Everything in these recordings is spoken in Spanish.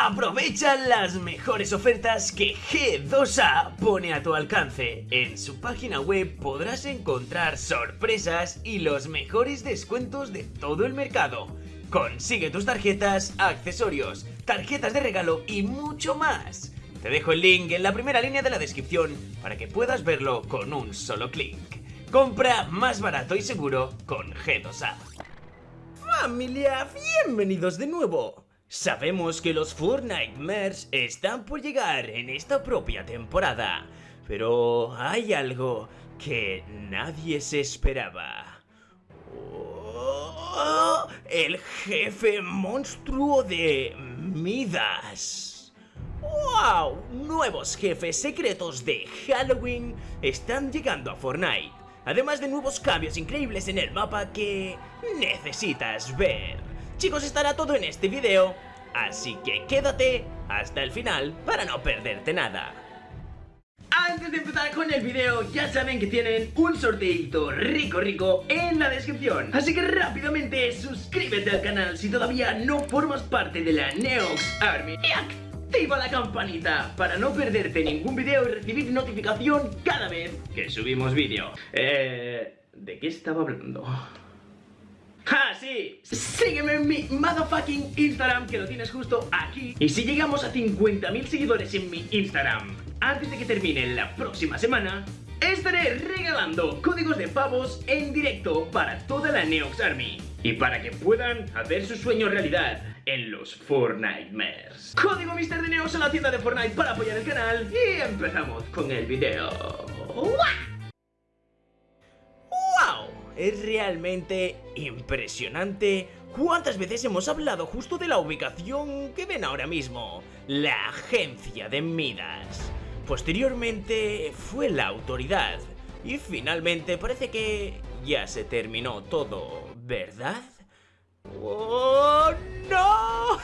Aprovecha las mejores ofertas que G2A pone a tu alcance. En su página web podrás encontrar sorpresas y los mejores descuentos de todo el mercado. Consigue tus tarjetas, accesorios, tarjetas de regalo y mucho más. Te dejo el link en la primera línea de la descripción para que puedas verlo con un solo clic. Compra más barato y seguro con G2A. Familia, bienvenidos de nuevo. Sabemos que los Fortnitemares están por llegar en esta propia temporada, pero hay algo que nadie se esperaba. Oh, el jefe monstruo de Midas. ¡Wow! Nuevos jefes secretos de Halloween están llegando a Fortnite, además de nuevos cambios increíbles en el mapa que necesitas ver. Chicos, estará todo en este video, así que quédate hasta el final para no perderte nada. Antes de empezar con el video, ya saben que tienen un sorteito rico rico en la descripción. Así que rápidamente suscríbete al canal si todavía no formas parte de la Neox Army. Y activa la campanita para no perderte ningún video y recibir notificación cada vez que subimos vídeo. Eh... ¿De qué estaba hablando? ¡Ah, sí! Sígueme en mi motherfucking Instagram, que lo tienes justo aquí. Y si llegamos a 50.000 seguidores en mi Instagram, antes de que termine la próxima semana, estaré regalando códigos de pavos en directo para toda la Neox Army. Y para que puedan hacer su sueño realidad en los Fortnite Mares. Código Mister de Neox en la tienda de Fortnite para apoyar el canal. Y empezamos con el video es realmente impresionante cuántas veces hemos hablado justo de la ubicación que ven ahora mismo, la agencia de Midas. Posteriormente fue la autoridad y finalmente parece que ya se terminó todo, ¿verdad? ¡Oh, no!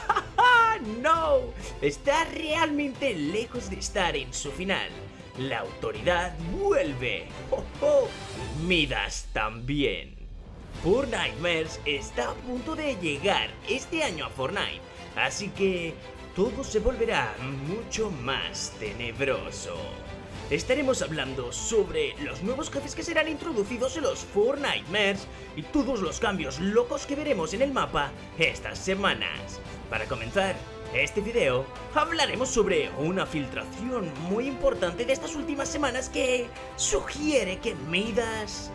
¡No! Está realmente lejos de estar en su final. La autoridad vuelve. ¡Oh, oh! Midas también. Fortnitemares está a punto de llegar este año a Fortnite, así que todo se volverá mucho más tenebroso. Estaremos hablando sobre los nuevos jefes que serán introducidos en los Fortnitemares y todos los cambios locos que veremos en el mapa estas semanas. Para comenzar, este video hablaremos sobre una filtración muy importante de estas últimas semanas que sugiere que Midas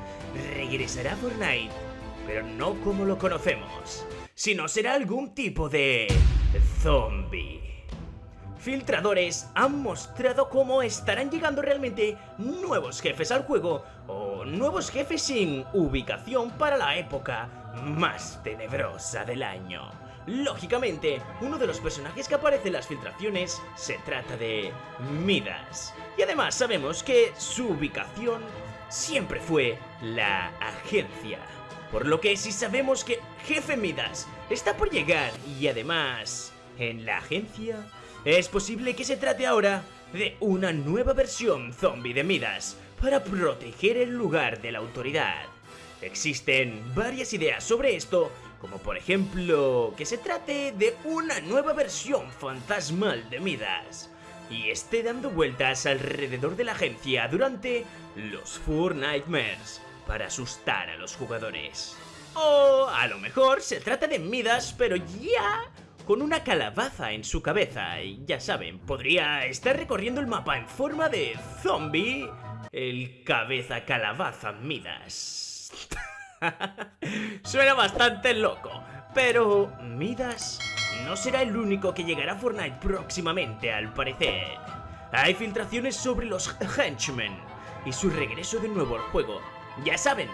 regresará a Fortnite, pero no como lo conocemos, sino será algún tipo de zombie. Filtradores han mostrado cómo estarán llegando realmente nuevos jefes al juego o nuevos jefes sin ubicación para la época más tenebrosa del año. Lógicamente, uno de los personajes que aparece en las filtraciones se trata de Midas. Y además sabemos que su ubicación siempre fue la agencia. Por lo que si sabemos que Jefe Midas está por llegar y además en la agencia, es posible que se trate ahora de una nueva versión zombie de Midas para proteger el lugar de la autoridad. Existen varias ideas sobre esto, como por ejemplo que se trate de una nueva versión fantasmal de Midas y esté dando vueltas alrededor de la agencia durante los Four Nightmares para asustar a los jugadores. O a lo mejor se trata de Midas pero ya con una calabaza en su cabeza y ya saben, podría estar recorriendo el mapa en forma de zombie, el cabeza calabaza Midas. Suena bastante loco, pero Midas no será el único que llegará a Fortnite próximamente al parecer. Hay filtraciones sobre los henchmen y su regreso de nuevo al juego. Ya saben,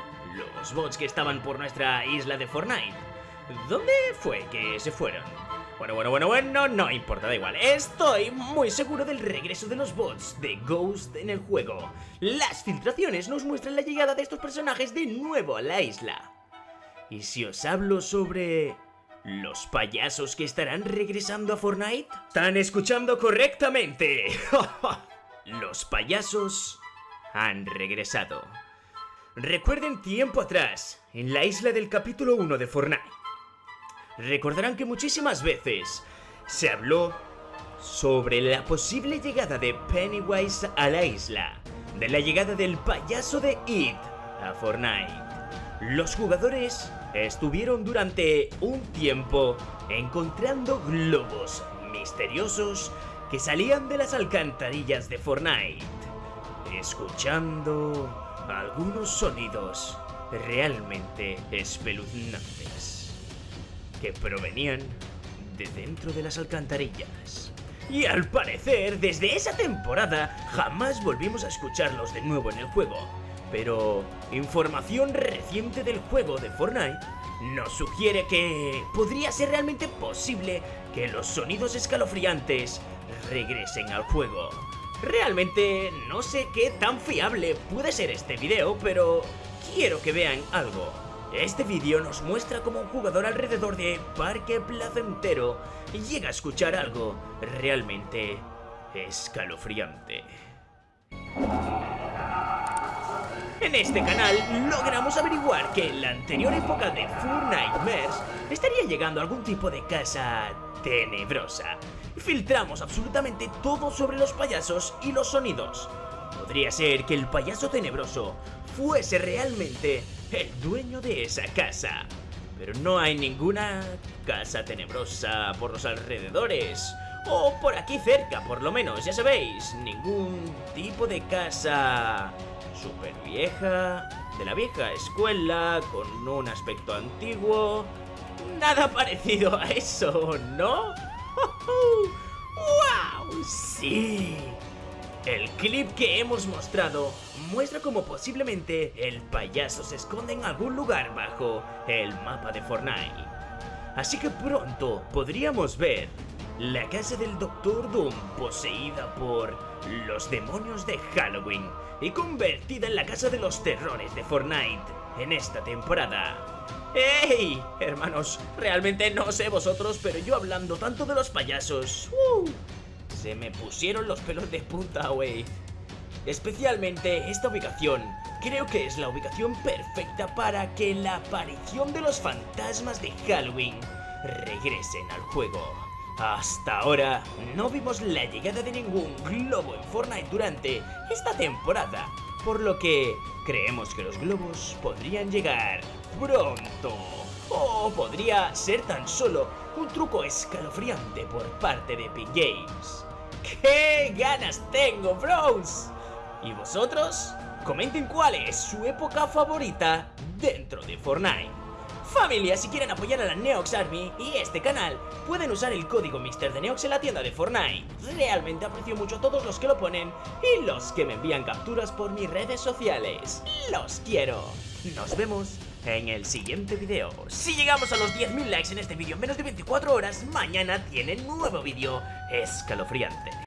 los bots que estaban por nuestra isla de Fortnite. ¿Dónde fue que se fueron? Bueno, bueno, bueno, bueno, no importa, da igual. Estoy muy seguro del regreso de los bots de Ghost en el juego. Las filtraciones nos muestran la llegada de estos personajes de nuevo a la isla. ¿Y si os hablo sobre... ¿Los payasos que estarán regresando a Fortnite? Están escuchando correctamente. Los payasos han regresado. Recuerden tiempo atrás, en la isla del capítulo 1 de Fortnite recordarán que muchísimas veces se habló sobre la posible llegada de Pennywise a la isla, de la llegada del payaso de It a Fortnite. Los jugadores estuvieron durante un tiempo encontrando globos misteriosos que salían de las alcantarillas de Fortnite, escuchando algunos sonidos realmente espeluznantes que provenían de dentro de las alcantarillas. Y al parecer, desde esa temporada, jamás volvimos a escucharlos de nuevo en el juego. Pero información reciente del juego de Fortnite nos sugiere que podría ser realmente posible que los sonidos escalofriantes regresen al juego. Realmente no sé qué tan fiable puede ser este video, pero quiero que vean algo. Este vídeo nos muestra cómo un jugador alrededor de Parque Placentero llega a escuchar algo realmente escalofriante. En este canal logramos averiguar que en la anterior época de Four Nightmares estaría llegando algún tipo de casa tenebrosa. Filtramos absolutamente todo sobre los payasos y los sonidos. Podría ser que el payaso tenebroso fuese realmente el dueño de esa casa. Pero no hay ninguna casa tenebrosa por los alrededores. O por aquí cerca, por lo menos, ya sabéis. Ningún tipo de casa super vieja, de la vieja escuela, con un aspecto antiguo. Nada parecido a eso, ¿no? ¡Wow! ¡Sí! El clip que hemos mostrado muestra cómo posiblemente el payaso se esconde en algún lugar bajo el mapa de Fortnite. Así que pronto podríamos ver la casa del Doctor Doom poseída por los demonios de Halloween y convertida en la casa de los terrores de Fortnite en esta temporada. ¡Ey! Hermanos, realmente no sé vosotros, pero yo hablando tanto de los payasos... ¡uh! Me pusieron los pelos de punta, wey. Especialmente esta ubicación, creo que es la ubicación perfecta para que la aparición de los fantasmas de Halloween regresen al juego. Hasta ahora no vimos la llegada de ningún globo en Fortnite durante esta temporada, por lo que creemos que los globos podrían llegar pronto. O podría ser tan solo un truco escalofriante por parte de Epic Games. ¡Qué ganas tengo, bros! ¿Y vosotros? Comenten cuál es su época favorita dentro de Fortnite. Familia, si quieren apoyar a la Neox Army y este canal, pueden usar el código Mister de Neox en la tienda de Fortnite. Realmente aprecio mucho a todos los que lo ponen y los que me envían capturas por mis redes sociales. ¡Los quiero! Nos vemos en el siguiente video. Si llegamos a los 10.000 likes en este vídeo en menos de 24 horas, mañana tiene nuevo vídeo escalofriante.